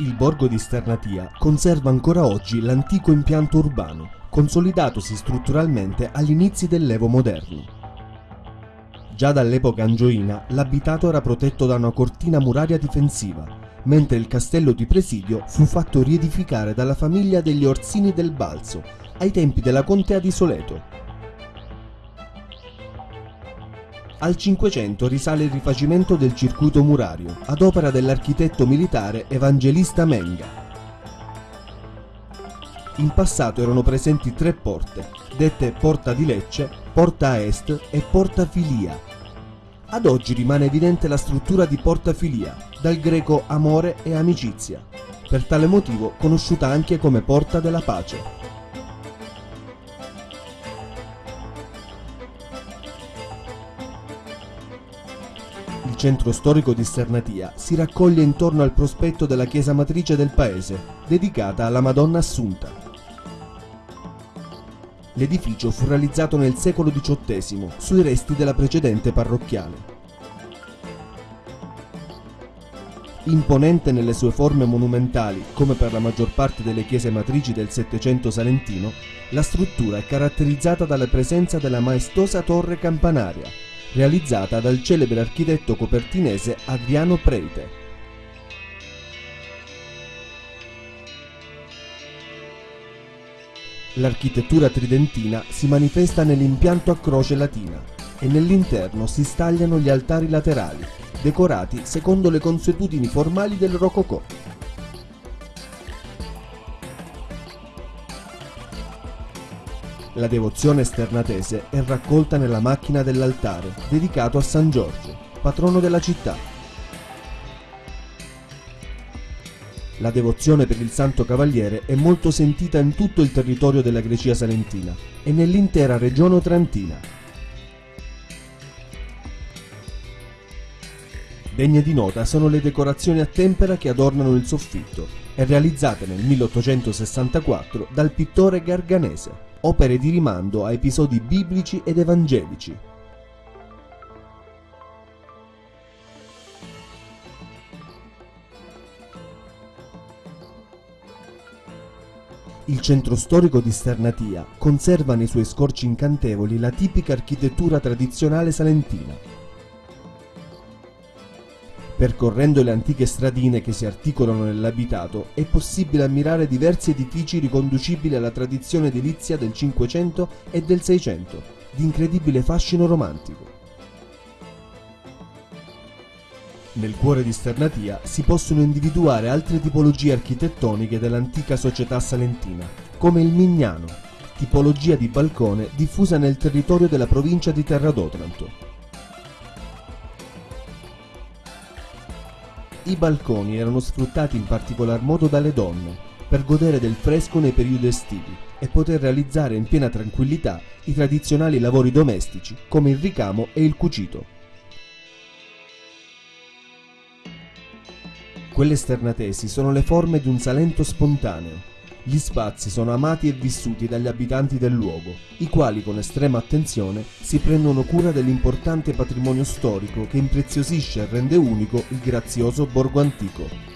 Il borgo di Sternatia conserva ancora oggi l'antico impianto urbano, consolidatosi strutturalmente agli inizi dell'Evo moderno. Già dall'epoca angioina l'abitato era protetto da una cortina muraria difensiva, mentre il castello di presidio fu fatto riedificare dalla famiglia degli Orsini del Balzo ai tempi della contea di Soleto. Al Cinquecento risale il rifacimento del circuito murario, ad opera dell'architetto militare Evangelista Menga. In passato erano presenti tre porte, dette Porta di Lecce, Porta Est e Porta Filia. Ad oggi rimane evidente la struttura di Porta Filia, dal greco amore e amicizia, per tale motivo conosciuta anche come Porta della Pace. Centro storico di Sernatia si raccoglie intorno al prospetto della chiesa matrice del paese, dedicata alla Madonna Assunta. L'edificio fu realizzato nel secolo XVIII sui resti della precedente parrocchiale. Imponente nelle sue forme monumentali, come per la maggior parte delle chiese matrici del Settecento salentino, la struttura è caratterizzata dalla presenza della maestosa torre campanaria, realizzata dal celebre architetto copertinese Adriano Preite. L'architettura tridentina si manifesta nell'impianto a croce latina e nell'interno si stagliano gli altari laterali, decorati secondo le consuetudini formali del Rococò. La devozione sternatese è raccolta nella macchina dell'altare, dedicato a San Giorgio, patrono della città. La devozione per il Santo Cavaliere è molto sentita in tutto il territorio della Grecia salentina e nell'intera regione otrantina. Degne di nota sono le decorazioni a tempera che adornano il soffitto e realizzate nel 1864 dal pittore Garganese opere di rimando a episodi biblici ed evangelici. Il centro storico di Sternatia conserva nei suoi scorci incantevoli la tipica architettura tradizionale salentina. Percorrendo le antiche stradine che si articolano nell'abitato è possibile ammirare diversi edifici riconducibili alla tradizione edilizia del Cinquecento e del Seicento, di incredibile fascino romantico. Nel cuore di Sternatia si possono individuare altre tipologie architettoniche dell'antica società salentina, come il Mignano, tipologia di balcone diffusa nel territorio della provincia di Terra d'Otranto. I balconi erano sfruttati in particolar modo dalle donne per godere del fresco nei periodi estivi e poter realizzare in piena tranquillità i tradizionali lavori domestici come il ricamo e il cucito. Quelle sternatesi sono le forme di un Salento spontaneo. Gli spazi sono amati e vissuti dagli abitanti del luogo, i quali con estrema attenzione si prendono cura dell'importante patrimonio storico che impreziosisce e rende unico il grazioso borgo antico.